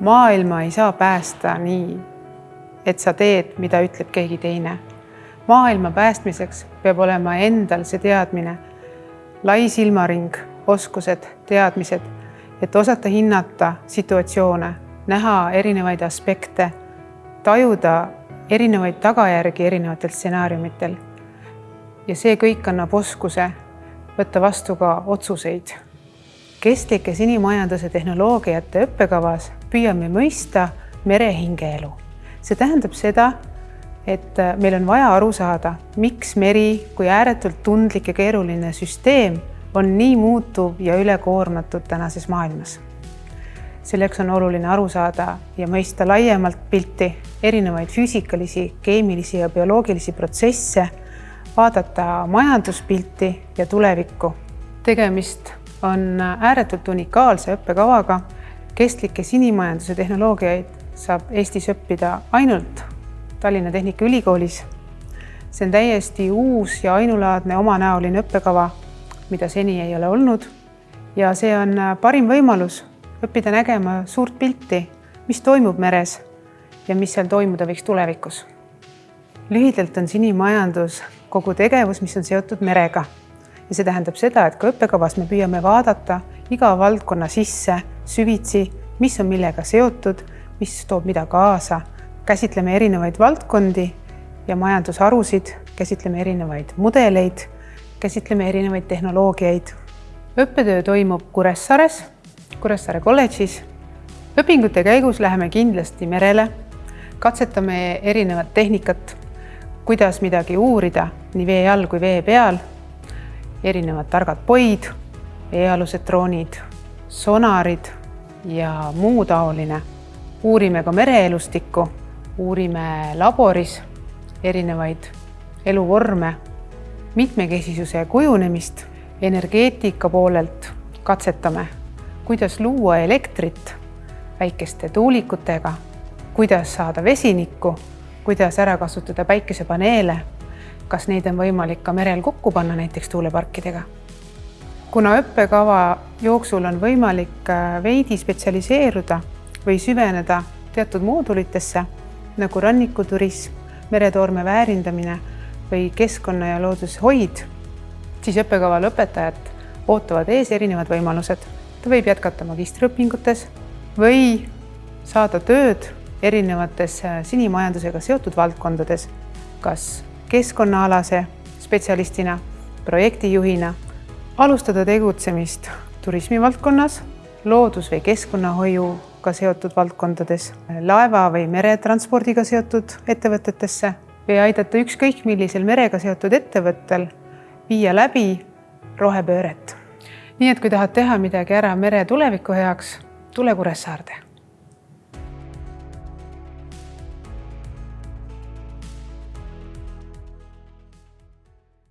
maailma ei saa päästa nii, et sa teed, mida ütleb keegi teine. maailma päästmiseks peab olema endal see teadmine, lai silmaring, oskused, teadmised, et osata hinnata situatsioone, näha erinevaid aspekte, tajuda erinevaid tagajärgi erinevatel stsenaariumitel. ja see kõik annab oskuse võtta vastu ka otsuseid. Kestlike sinimajanduse tehnoloogiate õppekavas püüame mõista mere hingeelu. see tähendab seda, et meil on vaja aru saada, miks meri kui ääretult tundlik ja keeruline süsteem on nii muutuv ja ülekoormatud tänases maailmas. selleks on oluline aru saada ja mõista laiemalt pilti, erinevaid füüsikalisi, keemilisi ja bioloogilisi protsesse, vaadata majanduspilti ja tulevikku. tegemist on ääretult unikaalse õppekavaga. kestlikke sinimajanduse tehnoloogiaid saab Eestis õppida ainult Tallinna Tehnikaülikoolis. see on täiesti uus ja ainulaadne omanäoline õppekava mida seni ei ole olnud. ja see on parim võimalus õppida nägema suurt pilti, mis toimub meres ja mis seal toimuda võiks tulevikus. lühidalt on sinimajandus kogu tegevus, mis on seotud merega. Ja see tähendab seda, et ka õppekavas me püüame vaadata iga valdkonna sisse süvitsi, mis on millega seotud, mis toob mida kaasa. käsitleme erinevaid valdkondi ja majandusharusid, käsitleme erinevaid mudeleid käsitleme erinevaid tehnoloogiaid. õppetöö toimub Kuressaares, Kuressaare kolledžis. õpingute käigus läheme kindlasti merele, katsetame erinevat tehnikat, kuidas midagi uurida nii vee all kui vee peal, erinevad targad poid, veealused droonid, sonarid ja muu taoline. uurime ka mereelustikku, uurime laboris erinevaid eluvorme mitmekesisuse kujunemist energeetika poolelt katsetame, kuidas luua elektrit väikeste tuulikutega, kuidas saada vesinikku, kuidas ära kasutada päikesepaneele, kas neid on võimalik ka merel kokku panna näiteks tuuleparkidega. kuna õppekava jooksul on võimalik äh, veidi spetsialiseeruda või süveneda teatud moodulitesse nagu rannikuturism, meretoorme väärindamine või keskkonna ja loodushoid, siis õppekava lõpetajat ootavad ees erinevad võimalused. ta võib jätkata magistriõpingutes või saada tööd erinevates äh, sinimajandusega seotud valdkondades, kas keskkonnaalase spetsialistina, projektijuhina, alustada tegutsemist turismivaldkonnas, loodus- või keskkonnahoiuga seotud valdkondades, laeva või meretranspordiga seotud ettevõtetesse või aidata ükskõik millisel merega seotud ettevõttel viia läbi rohepööret. nii et kui tahad teha midagi ära mere tuleviku heaks, tule Kuressaarde